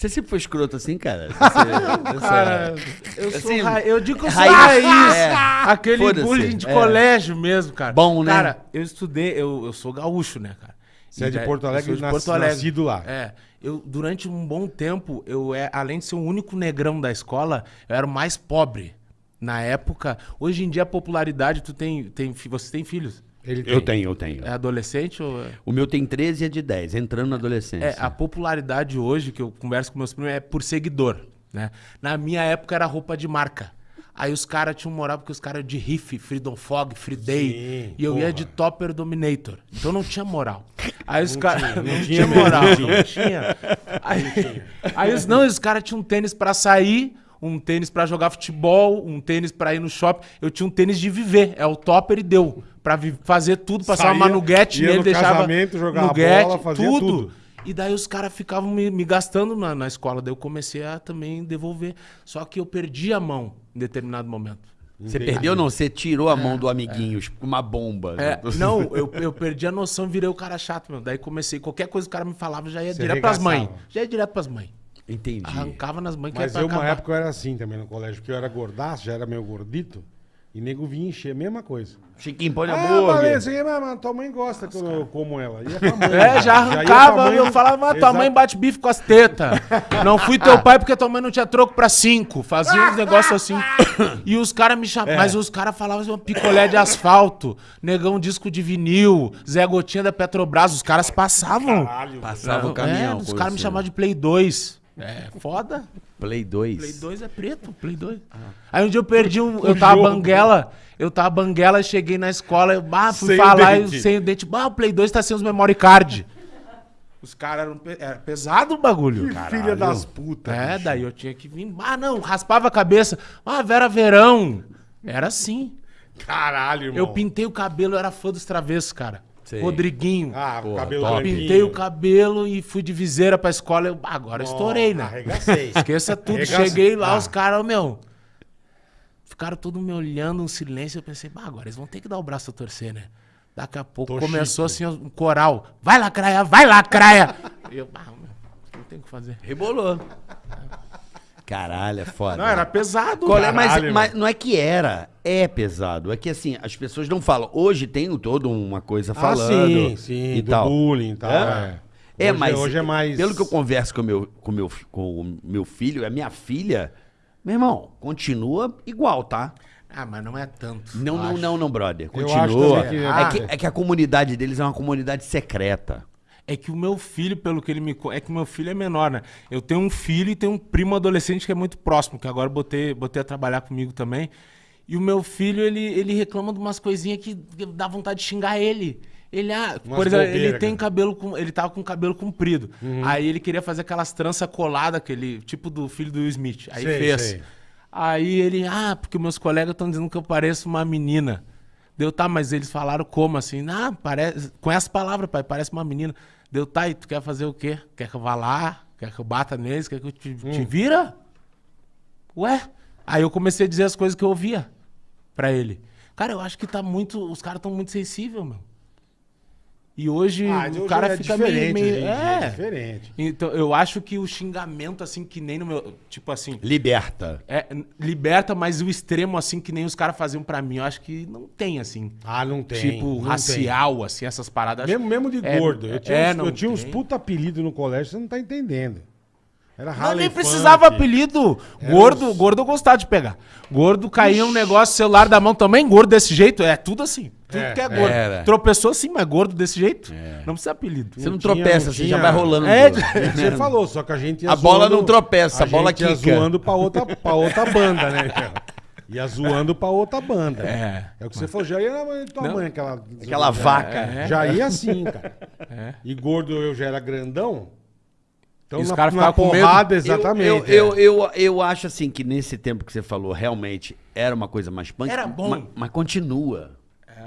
Você sempre foi escroto assim, cara? Você, essa- Cara, eu, sou Assim, ra- eu digo que eu sou raiz, raiz. é. Aquele Foda-se, bullying de é. colégio mesmo, cara. Bom, né? Cara, eu estudei, eu, eu sou gaúcho, né, cara? Você é de daí- Porto eu Alegre, de Porto Alegre. nascido lá. É. Eu, durante um bom tempo, eu é, além de ser o único negrão da escola, eu era o mais pobre. Na época, hoje em dia a popularidade, tu tem, tem você tem filhos? Ele Eu tenho, eu tenho. É adolescente ou é? O meu tem 13 e é de 10, entrando na adolescência. É, a popularidade hoje, que eu converso com meus primos, é por seguidor, né? Na minha época era roupa de marca. Aí os caras tinham moral porque os caras de Riff, Freedom Fog, Free Day. Sim, e eu ia porra. de Topper Dominator. Então não tinha moral. Aí os caras. Não, não tinha, tinha moral. Não tinha. Aí, aí os, não, os caras tinham um tênis pra sair, um tênis pra jogar futebol, um tênis pra ir no shopping. Eu tinha um tênis de viver. É o Topper e deu. Pra fazer tudo, passar Saía, uma nuguete ia nele, no deixava. casamento, jogava nuguete, bola, fazia tudo. tudo. E daí os caras ficavam me, me gastando na, na escola. Daí eu comecei a também devolver. Só que eu perdi a mão em determinado momento. Você perdeu não? Você tirou a mão do amiguinho, com uma bomba. É, né? não, eu, eu perdi a noção e virei o cara chato, meu. Daí comecei, qualquer coisa que o cara me falava, já ia Você direto pras mães. Já ia direto pras mães. Entendi. Arrancava nas mães que Mas eu, uma época, eu era assim também no colégio, porque eu era gordaço, já era meio gordito, e nego vinha encher, mesma coisa. Chiquinho, põe Ah, hambúrguer. beleza, aí, mas tua mãe gosta que eu como ela. Mãe. É, já arrancava, pra mãe- eu falava, ah, tua mãe bate bife com as tetas. Não fui teu pai porque tua mãe não tinha troco pra cinco. Fazia uns negócios assim. E os caras me É. chamavam, mas os caras falavam assim, picolé de asfalto, negão disco de vinil, Zé Gotinha da Petrobras. Os caras passavam. Passava o É, caminhão. os com caras me chamavam de Play 2. É, foda. Play 2. Play 2 é preto, Play 2. Aí um dia eu perdi um. Eu tava jogo. banguela. Eu tava banguela, cheguei na escola, eu bah, fui Sem o falar e dente. sem o dente. Bah, o Play 2 tá sem os memory card. Os caras eram pe- era pesado o bagulho. Filha das putas. É, bicho. daí eu tinha que vir. Ah, não, raspava a cabeça. Ah, Vera Verão. Era assim. Caralho, irmão. Eu pintei o cabelo, eu era fã dos travessos, cara. Sei. Rodriguinho. Ah, Pô, cabelo top. Pintei o cabelo e fui de viseira pra escola. Eu, ah, agora estourei, né? Arregacei. Esqueça tudo. Arregaça- Cheguei lá, Ah. os caras, meu. Ficaram todos me olhando, um silêncio. Eu pensei, bah, agora eles vão ter que dar o braço a torcer, né? Daqui a pouco Tô começou chique. assim um coral. Vai lacraia, vai lacraia. E eu, ah, meu, não tem o que fazer. Rebolou. Caralho, é foda. Não, era pesado. Qual é, cara. mas, mas não é que era, é pesado. É que assim, as pessoas não falam. Hoje tem toda uma coisa Ah, falando. sim, sim, e do tal. bullying e tal. É? É, É, Hoje- mas Hoje é mais... pelo que eu converso com o meu, com meu, com o meu filho, a minha filha, meu irmão, continua igual, tá? Ah, mas não é tanto. Não, não, não, não, brother. Eu acho Continua. que- é, Ah. que, é que a comunidade deles é uma comunidade secreta. É que o meu filho, pelo que ele me. É que o meu filho é menor, né? Eu tenho um filho e tenho um primo adolescente que é muito próximo, que agora botei, botei a trabalhar comigo também. E o meu filho, ele, ele reclama de umas coisinhas que dá vontade de xingar ele. Ele, ah, Umas por exemplo, ele bobeira, tem cara. cabelo com. Ele tava com cabelo comprido. Uhum. Aí ele queria fazer aquelas tranças coladas, aquele tipo do filho do Will Smith. Aí Sei, fez. sei. Aí ele, ah, porque meus colegas estão dizendo que eu pareço uma menina. Deu, tá, mas eles falaram como assim? Ah, parece. Com essa palavra, pai, parece uma menina. Deu, tá, e tu quer fazer o quê? Quer que eu vá lá? Quer que eu bata neles? Quer que eu te, Hum. te vira? Ué? Aí eu comecei a dizer as coisas que eu ouvia pra ele. Cara, eu acho que tá muito. Os caras estão muito sensíveis, meu. E hoje Ah, o hoje cara é fica meio. diferente meio dia, é. é diferente. Então, eu acho que o xingamento, assim, que nem no meu. Tipo assim. Liberta. É, liberta, mas o extremo, assim, que nem os caras faziam pra mim, eu acho que não tem, assim. Ah, não tem. tipo, não racial, assim, essas paradas. tem. Mesmo, mesmo de É, gordo. Eu tinha, é, uns, não eu tinha uns tem. puta apelidos no colégio, você não tá entendendo. Era Não, nem precisava Funk. apelido. Gordo, uns- gordo eu gostava de pegar. Gordo caía um negócio, celular da mão também, gordo desse jeito. É tudo assim. Tudo É, que é gordo. era. Tropeçou assim, mas gordo desse jeito. Não precisa apelido. Você não, tinha- tropeça, não você tinha- já vai rolando. É. Você falou, só que a gente ia A bola zoando- não tropeça, a bola gente ia zoando pra outra, pra outra banda, né? cara? Ia zoando pra outra banda. É. É o que você falou, já ia na mãe de tua Não. mãe, aquela... Aquela vaca. É. Já ia assim, cara. É. E gordo eu já era grandão. Então E os caras ficavam com medo. porrada, Eu, exatamente. eu, é. eu, eu, eu acho assim que nesse tempo que você falou, realmente era uma coisa mais punk. Era bom. Mas, mas continua.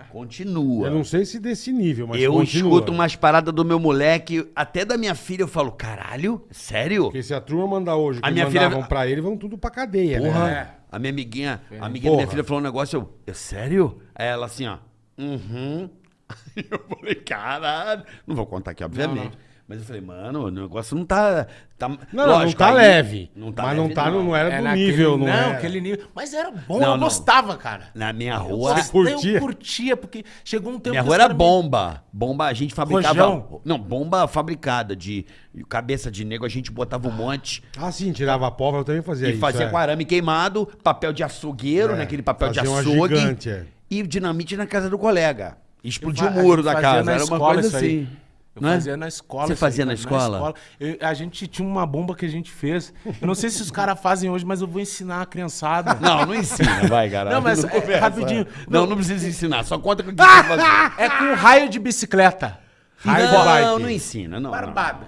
Continua. Eu não sei se desse nível, mas eu continua. escuto umas paradas do meu moleque, até da minha filha, eu falo, caralho, sério? Porque se a turma mandar hoje que A minha mandavam filha- pra ele, vão tudo pra cadeia, Porra, né? a minha amiguinha, a amiguinha da minha filha falou um negócio, eu, "É sério? Aí ela assim, ó, uhum. Aí eu falei, caralho. Não vou contar aqui, obviamente. Não, não. Mas eu falei, mano, o negócio não tá. tá Não, não, lógico, não tá aí- leve. Não tá mas não, leve, tá, no- não era É do naquele- nível, não, não era. aquele nível. Mas era bom, Não, eu não. gostava, cara. Na minha Eu rua. gostava, curtia? Eu curtia, porque chegou um tempo Minha que rua era bomba. Bomba, a gente fabricava. Rojão? Não, bomba fabricada de cabeça de negro, a gente botava um monte Ah, sim, tirava a pólvora, eu também fazia e isso. fazia é. com arame queimado, papel de açougueiro, É, naquele papel de açougue. gigante, é. E dinamite na casa do colega. Explodia Eu o muro da casa. Era uma coisa isso aí. Eu não é? fazia na escola. Você isso aí, fazia na cara, escola? Eu- a gente tinha uma bomba que a gente fez. Eu não sei se os caras fazem hoje, mas eu vou ensinar a criançada. Não, não ensina, vai, caralho. Não, mas é, conversa. rapidinho. Não, não precisa ensinar, só conta com o que você fazer. É com raio de bicicleta. Raio de não, bike. não ensina, não. Barbada.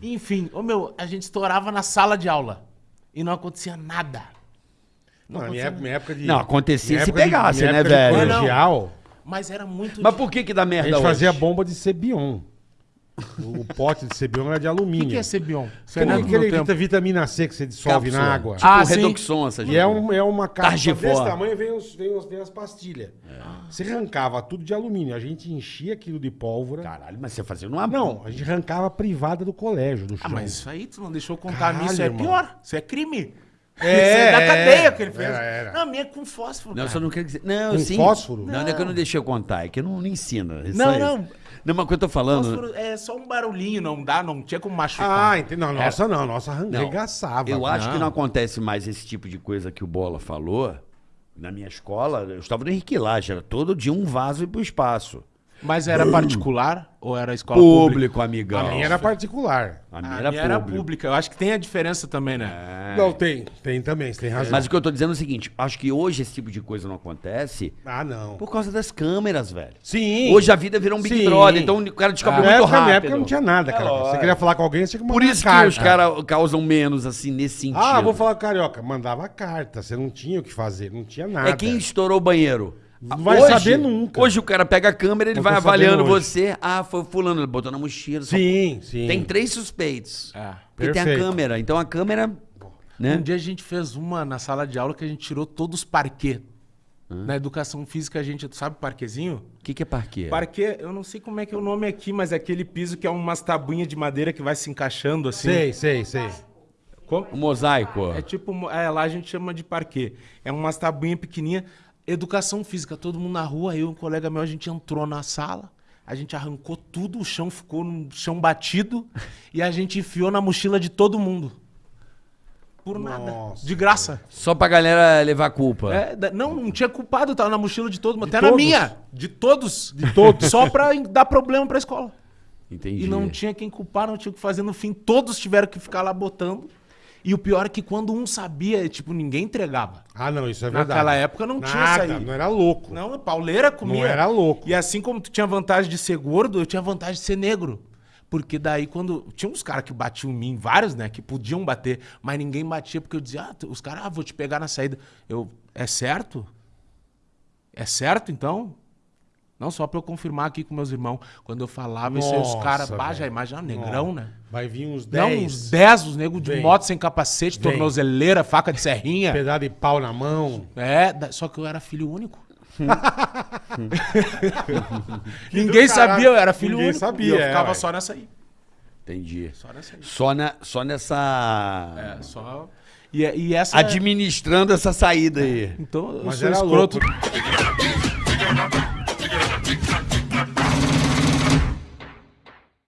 Enfim, ô meu, a gente estourava na sala de aula. E não acontecia nada. Não, na minha, época- minha época de. Não, acontecia se pegasse, né, época de velho? colegial, Mas era muito. Mas por que que dá a merda gente hoje? fazia bomba de Cebion. O, o pote de Cebion era de O alumínio. que, que é Cebion? Você Aquele, não é aquele tempo. vitamina C que você dissolve Cápsula. na água. Tipo Ah, sim. Redoxon, essa E é, um, é uma cápsula Targivor. desse tamanho, vem, os, vem, os, vem as pastilhas. Você arrancava tudo de alumínio. A gente enchia aquilo de pólvora. Caralho, mas você fazia numa... Não, a gente arrancava a privada do colégio, do chão. Ah, mas isso aí tu não deixou contar a mim, isso Caralho, é irmão. pior. Isso é crime. É, é da é. cadeia que ele fez. Era, era. Não, a minha é com fósforo. Não, cara. só não quero dizer... Não, Com sim. fósforo? Não, não é que eu não deixei eu contar, é que eu não, não ensino. Isso Não, aí. não. Não, mas o que eu tô falando... Fósforo é só um barulhinho, não dá, não tinha como machucar. Ah, entendi. Não, nossa não. Nossa arregaçava. Eu acho que Não. acontece mais esse tipo de coisa que o Bola falou. Na minha escola, eu estava no Henrique Lage, era todo dia um vaso ir pro espaço. Mas era particular ou era escola pública? Público, amigão. A minha era particular. A A minha minha era era, público. pública. Eu acho que tem a diferença também, né? Não, tem. Tem também, você tem razão. Mas o que eu tô dizendo é o seguinte, acho que hoje esse tipo de coisa não acontece Ah, não. por causa das câmeras, velho. Sim. Hoje a vida virou um Big Sim. Brother, então o cara descobre na muito época, na rápido. época não tinha nada, cara. lógico. você queria falar com alguém, você tinha que Por mandar isso carta. que os caras causam menos, assim, nesse sentido. Ah, vou falar com carioca. Mandava carta, você não tinha o que fazer, não tinha nada. É quem estourou o banheiro. Não vai saber nunca. Hoje o cara pega a câmera, ele Não vai avaliando hoje. você. Ah, foi o fulano, ele botou na mochila. só- Sim, sim. Tem três suspeitos. É. Porque tem a câmera. Então a câmera. Né? Um dia a gente fez uma na sala de aula que a gente tirou todos os parquê. Na educação física a gente, tu sabe parquezinho? O que, que é parquê? Parquê, eu não sei como é que é o nome aqui, mas é aquele piso que é umas tabuinhas de madeira que vai se encaixando assim. Sei, sei, sei. Como? O mosaico. É tipo, é, lá a gente chama de parquê. É umas tabuinhas pequenininhas. Educação física, todo mundo na rua, eu e um colega meu, a gente entrou na sala, a gente arrancou tudo, o chão ficou no chão batido e a gente enfiou na mochila de todo mundo. Por nada. Nossa, de graça. Só pra galera levar culpa. É, não, não tinha culpado, tava na mochila de todo mundo. De Até na todos? minha. De todos. De todos. Só pra dar problema pra escola. Entendi. E não tinha quem culpar, não tinha o que fazer. No fim, todos tiveram que ficar lá botando. E o pior é que quando um sabia, tipo, ninguém entregava. Ah, não, isso é verdade. Naquela época não tinha Nada, isso aí. Não era louco. Não, pauleira comia. Não era louco. E assim como tu tinha vantagem de ser gordo, eu tinha vantagem de ser negro. Porque daí quando. Tinha uns caras que batiam em mim, vários, né? Que podiam bater, mas ninguém batia, porque eu dizia, ah, os caras, ah, vou te pegar na saída. Eu, é certo? É certo, então? Não só pra eu confirmar aqui com meus irmãos. Quando eu falava, isso aí os Nossa, caras, bah, velho. já imagina, negrão, né? Vai vir uns Não, 10. uns 10, os negros de moto sem capacete, Vem. tornozeleira, faca de serrinha. Pedaço de pau na mão. É, só que eu era filho único. Ninguém sabia, eu era filho Ninguém único. sabia, e eu é, ficava ué. só nessa aí. Entendi. Só nessa aí. Só, na, só nessa. É, só. E, e essa. Administrando essa saída aí. Então, eu Mas sou era escroto. louco.